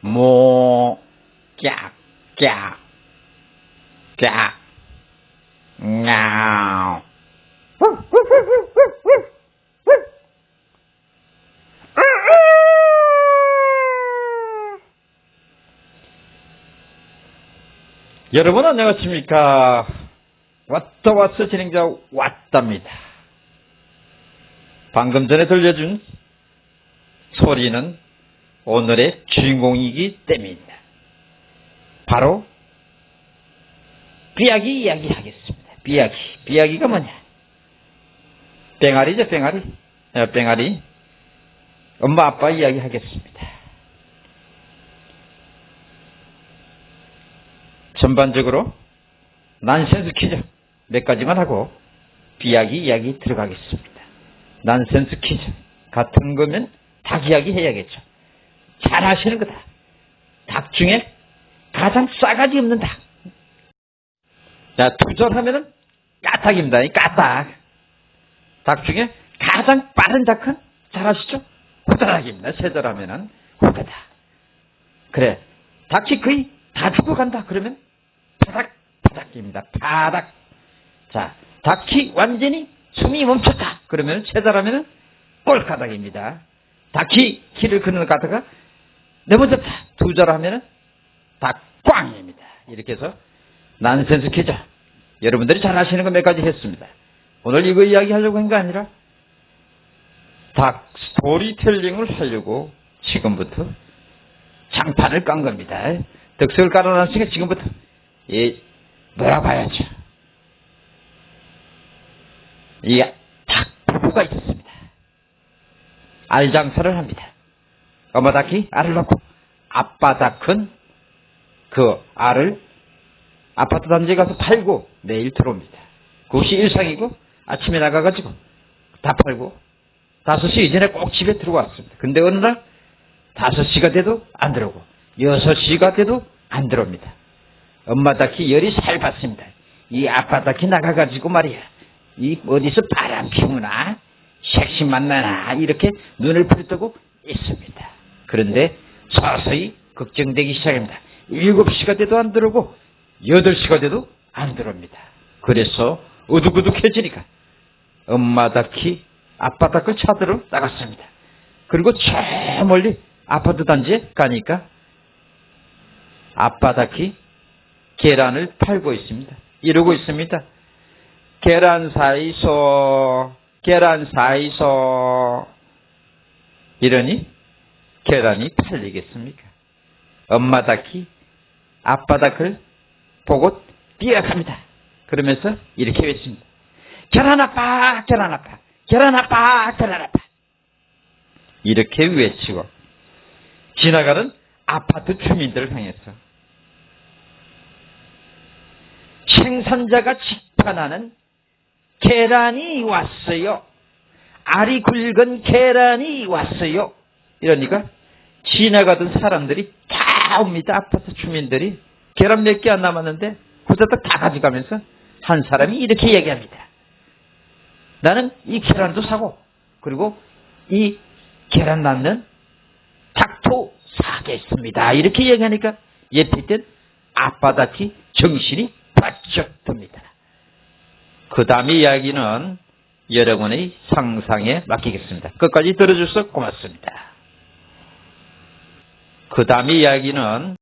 모, 깍, 깍, 깍, 냐우. 여러분 안녕하십니까? 왔다 왔어 진행자 왔답니다. 방금 전에 들려준 소리는 오늘의 주인공이기 때문입니다. 바로 삐약이 이야기 하겠습니다. 삐약이. 삐약이가 뭐냐? 뺑아리죠 뺑아리 어, 뺑아리 엄마 아빠 이야기 하겠습니다. 전반적으로 난센스 퀴즈 몇 가지만 하고 비약이 이야기 들어가겠습니다. 난센스 퀴즈 같은 거면 닭 이야기 해야겠죠. 잘 하시는 거다. 닭 중에 가장 싸가지 없는 닭. 자, 투절하면은 까닭입니다. 이 까닭. 닭 중에 가장 빠른 닭은 잘 아시죠? 후다닥입니다. 세절하면은 후다닥. 그래. 닭이 거의 다 죽어간다. 그러면 바닥, 바닥입니다. 바닥. 자, 닭이 완전히 숨이 멈췄다. 그러면 세달하면 꼴가닥입니다. 닭이 키를 그는 가다가 넘어졌다. 두절 하면 닭꽝입니다. 이렇게 해서 난센스 퀴즈. 여러분들이 잘 아시는 거 몇 가지 했습니다. 오늘 이거 이야기 하려고 한거 아니라 닭 스토리텔링을 하려고 지금부터 장판을 깐 겁니다. 덕석을 깔아놨으니까 지금부터 이 놀아봐야죠. 이닭 부부가 있었습니다. 알 장사를 합니다. 어머 닭이 알을 낳고 아빠 닭은 그 알을 아파트 단지에 가서 팔고 내일 들어옵니다. 그것이 일상이고 아침에 나가가지고 다 팔고 5시 이전에 꼭 집에 들어왔습니다. 근데 어느 날 5시가 돼도 안 들어오고 6시가 돼도 안 들어옵니다. 엄마 닭이 열이 살 받습니다. 이 아빠 닭이 나가가지고 말이야. 이 어디서 바람 피우나 색시 만나나 이렇게 눈을 부르뜨고 있습니다. 그런데 서서히 걱정되기 시작합니다. 7시가 돼도 안 들어오고 8시가 돼도 안 들어옵니다. 그래서 우두구둑해지니까 엄마 닭이 아빠 닭을 찾으러 나갔습니다. 그리고 저 멀리 아파트 단지에 가니까 아빠 닭이 계란을 팔고 있습니다. 이러고 있습니다. 계란 사이소, 계란 사이소. 이러니 계란이 팔리겠습니까? 엄마 닭이 아빠 닭을 보고 뛰어갑니다. 그러면서 이렇게 외칩니다. 계란 아빠, 계란 아빠, 계란 아빠, 계란 아빠. 이렇게 외치고 지나가는 아파트 주민들을 향해서 생산자가 직판하는 계란이 왔어요. 알이 굵은 계란이 왔어요. 이러니까 지나가던 사람들이 다 옵니다. 아파트 주민들이 계란 몇 개 안 남았는데 후다닥 다 가져가면서 한 사람이 이렇게 얘기합니다. 나는 이 계란도 사고 그리고 이 계란 낳는 닭도 사겠습니다. 이렇게 얘기하니까 있던 아빠다치 정신이 바짝 듭니다. 그 다음의 이야기는 여러분의 상상에 맡기겠습니다. 끝까지 들어주셔서 고맙습니다. 그 다음의 이야기는